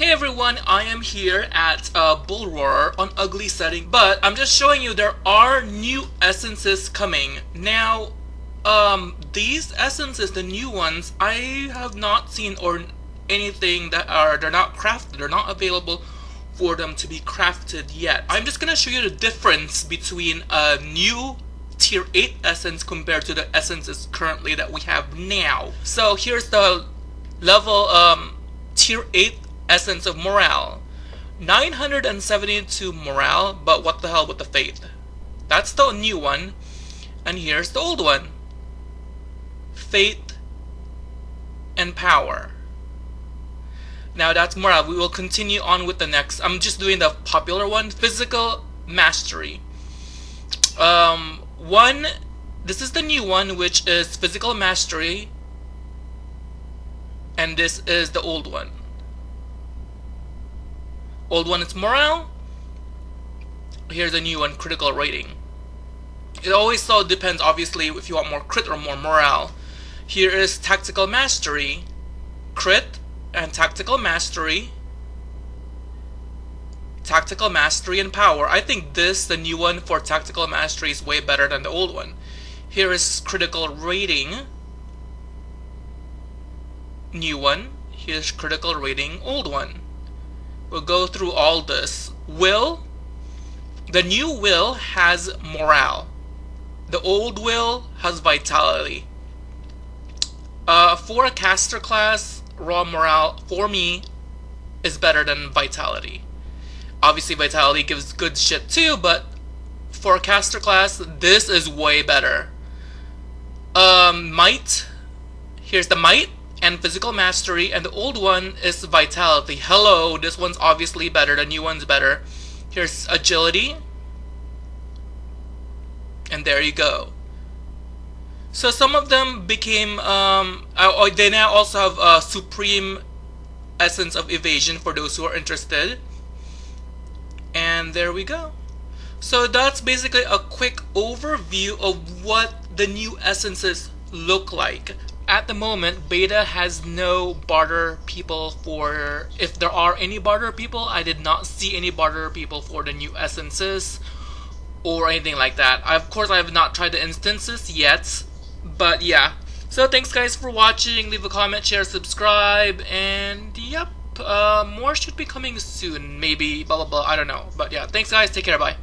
Hey everyone, I am here at uh, Bullroarer Ugly Setting, but I'm just showing you there are new essences coming. Now, um, these essences, the new ones, I have not seen or anything that are, they're not crafted, they're not available for them to be crafted yet. I'm just gonna show you the difference between a new tier 8 essence compared to the essences currently that we have now. So here's the level um, tier 8 Essence of Morale. 972 morale, but what the hell with the faith? That's the new one. And here's the old one. Faith and power. Now that's morale. We will continue on with the next. I'm just doing the popular one. Physical mastery. Um, one, this is the new one, which is physical mastery. And this is the old one. Old one is morale. Here's a new one, critical rating. It always so depends, obviously, if you want more crit or more morale. Here is tactical mastery, crit, and tactical mastery. Tactical mastery and power. I think this, the new one for tactical mastery, is way better than the old one. Here is critical rating. New one. Here's critical rating, old one. We'll go through all this. Will, the new will has morale. The old will has vitality. Uh, for a caster class, raw morale, for me, is better than vitality. Obviously, vitality gives good shit too, but for a caster class, this is way better. Um, might, here's the might and physical mastery, and the old one is vitality. Hello, this one's obviously better, the new one's better. Here's agility, and there you go. So some of them became, um, uh, they now also have a supreme essence of evasion for those who are interested. And there we go. So that's basically a quick overview of what the new essences look like at the moment, beta has no barter people for. If there are any barter people, I did not see any barter people for the new essences or anything like that. I, of course, I have not tried the instances yet, but yeah. So thanks guys for watching. Leave a comment, share, subscribe, and yep, uh, more should be coming soon. Maybe blah blah blah. I don't know, but yeah. Thanks guys. Take care. Bye.